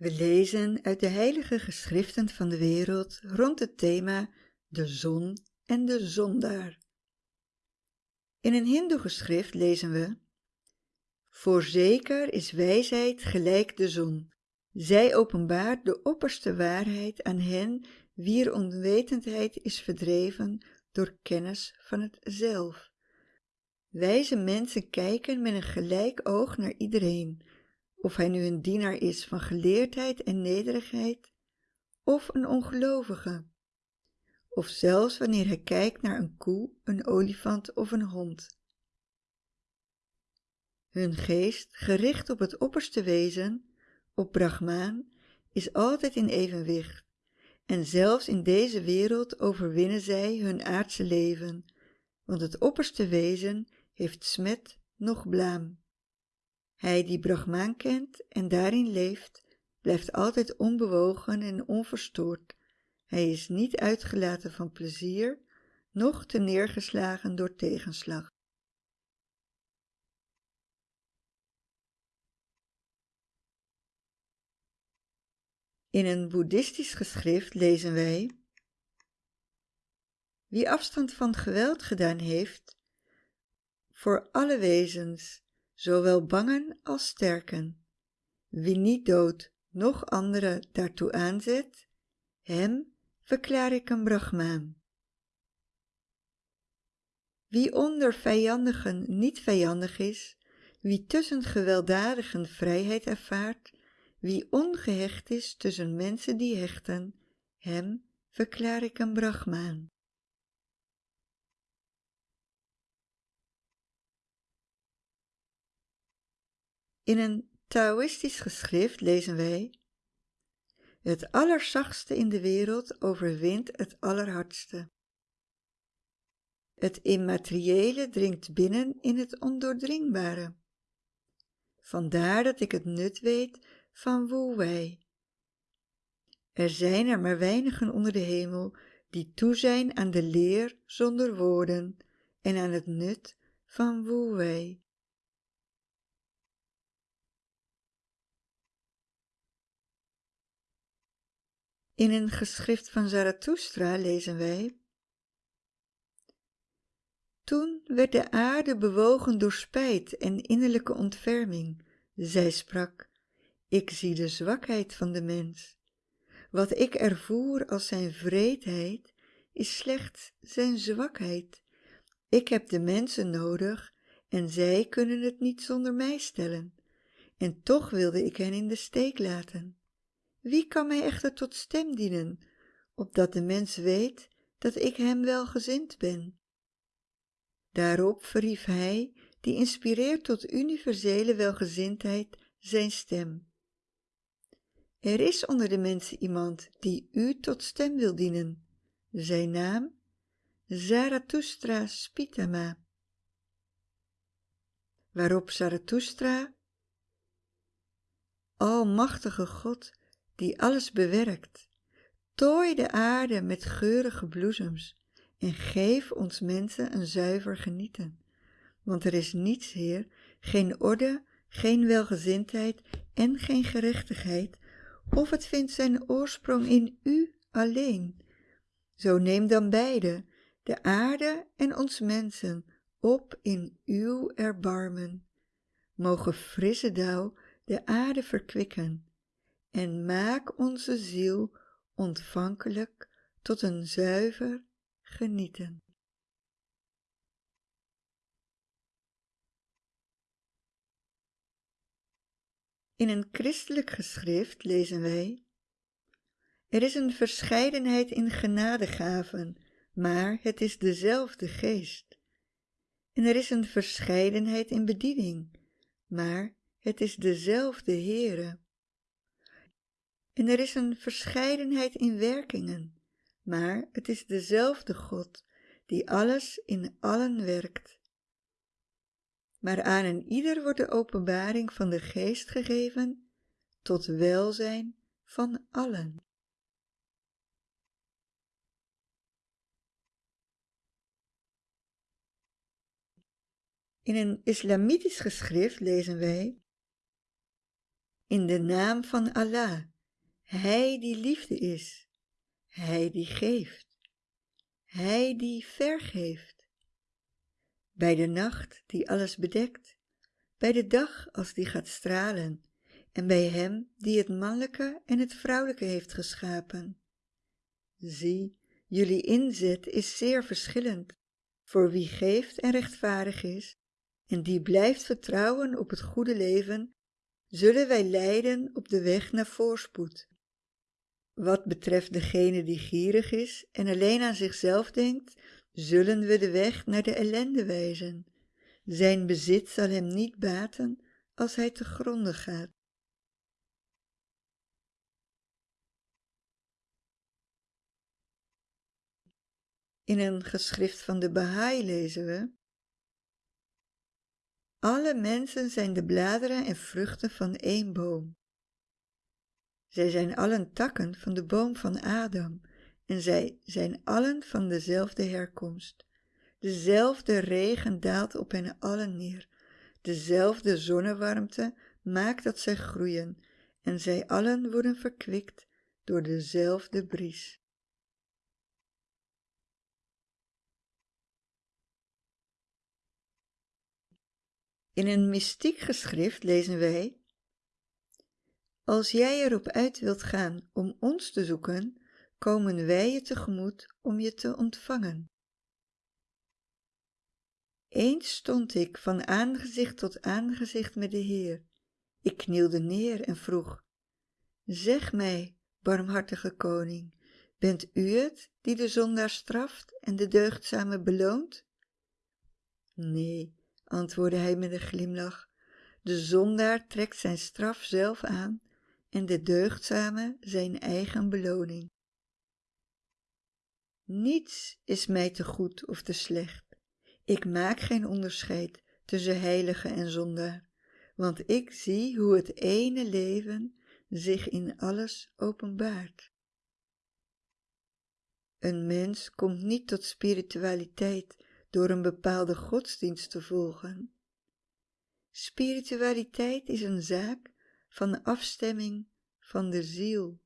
We lezen uit de heilige geschriften van de wereld rond het thema de zon en de zondaar. In een hindoe-geschrift lezen we Voorzeker is wijsheid gelijk de zon. Zij openbaart de opperste waarheid aan hen wier onwetendheid is verdreven door kennis van het zelf. Wijze mensen kijken met een gelijk oog naar iedereen, of hij nu een dienaar is van geleerdheid en nederigheid, of een ongelovige, of zelfs wanneer hij kijkt naar een koe, een olifant of een hond. Hun geest, gericht op het opperste wezen, op Brahmaan, is altijd in evenwicht, en zelfs in deze wereld overwinnen zij hun aardse leven, want het opperste wezen heeft smet noch blaam. Hij die Brahmaan kent en daarin leeft, blijft altijd onbewogen en onverstoord. Hij is niet uitgelaten van plezier, noch te neergeslagen door tegenslag. In een boeddhistisch geschrift lezen wij Wie afstand van geweld gedaan heeft, voor alle wezens, zowel bangen als sterken. Wie niet dood, noch anderen daartoe aanzet, hem verklaar ik een brahmaan. Wie onder vijandigen niet vijandig is, wie tussen gewelddadigen vrijheid ervaart, wie ongehecht is tussen mensen die hechten, hem verklaar ik een brahmaan. In een Taoïstisch geschrift lezen wij Het allerzachtste in de wereld overwint het allerhardste. Het immateriële dringt binnen in het ondoordringbare. Vandaar dat ik het nut weet van Wu Wei. Er zijn er maar weinigen onder de hemel die toe zijn aan de leer zonder woorden en aan het nut van Wu In een geschrift van Zarathustra lezen wij Toen werd de aarde bewogen door spijt en innerlijke ontferming. Zij sprak, ik zie de zwakheid van de mens. Wat ik ervoer als zijn vreedheid, is slechts zijn zwakheid. Ik heb de mensen nodig en zij kunnen het niet zonder mij stellen. En toch wilde ik hen in de steek laten. Wie kan mij echter tot stem dienen, opdat de mens weet dat ik hem welgezind ben? Daarop verhief hij, die inspireert tot universele welgezindheid, zijn stem. Er is onder de mensen iemand die u tot stem wil dienen. Zijn naam? Zarathustra Spitama. Waarop Zarathustra, Almachtige God, die alles bewerkt, tooi de aarde met geurige bloesems en geef ons mensen een zuiver genieten. Want er is niets, Heer, geen orde, geen welgezindheid en geen gerechtigheid, of het vindt zijn oorsprong in U alleen. Zo neem dan beide, de aarde en ons mensen, op in Uw erbarmen. Mogen frisse dauw de aarde verkwikken en maak onze ziel ontvankelijk tot een zuiver genieten. In een christelijk geschrift lezen wij Er is een verscheidenheid in genadegaven, maar het is dezelfde geest. En er is een verscheidenheid in bediening, maar het is dezelfde Heere. En er is een verscheidenheid in werkingen, maar het is dezelfde God die alles in allen werkt. Maar aan een ieder wordt de openbaring van de geest gegeven tot welzijn van allen. In een islamitisch geschrift lezen wij in de naam van Allah, Hij die liefde is, Hij die geeft, Hij die vergeeft. Bij de nacht die alles bedekt, bij de dag als die gaat stralen, en bij Hem die het mannelijke en het vrouwelijke heeft geschapen. Zie, jullie inzet is zeer verschillend, voor wie geeft en rechtvaardig is, en die blijft vertrouwen op het goede leven, zullen wij leiden op de weg naar voorspoed. Wat betreft degene die gierig is en alleen aan zichzelf denkt, zullen we de weg naar de ellende wijzen. Zijn bezit zal hem niet baten als hij te gronden gaat. In een geschrift van de Baha'i lezen we Alle mensen zijn de bladeren en vruchten van één boom. Zij zijn allen takken van de boom van Adam en zij zijn allen van dezelfde herkomst. Dezelfde regen daalt op hen allen neer. Dezelfde zonnewarmte maakt dat zij groeien en zij allen worden verkwikt door dezelfde bries. In een mystiek geschrift lezen wij: Als jij erop uit wilt gaan om ons te zoeken, komen wij je tegemoet om je te ontvangen. Eens stond ik van aangezicht tot aangezicht met de Heer. Ik knielde neer en vroeg: Zeg mij, barmhartige koning, bent u het die de zondaar straft en de deugdzame beloont? Nee, antwoordde hij met een glimlach, de zondaar trekt zijn straf zelf aan en de deugdzame zijn eigen beloning. Niets is mij te goed of te slecht. Ik maak geen onderscheid tussen heilige en zondaar, want ik zie hoe het ene leven zich in alles openbaart. Een mens komt niet tot spiritualiteit door een bepaalde godsdienst te volgen. Spiritualiteit is een zaak van afstemming van de ziel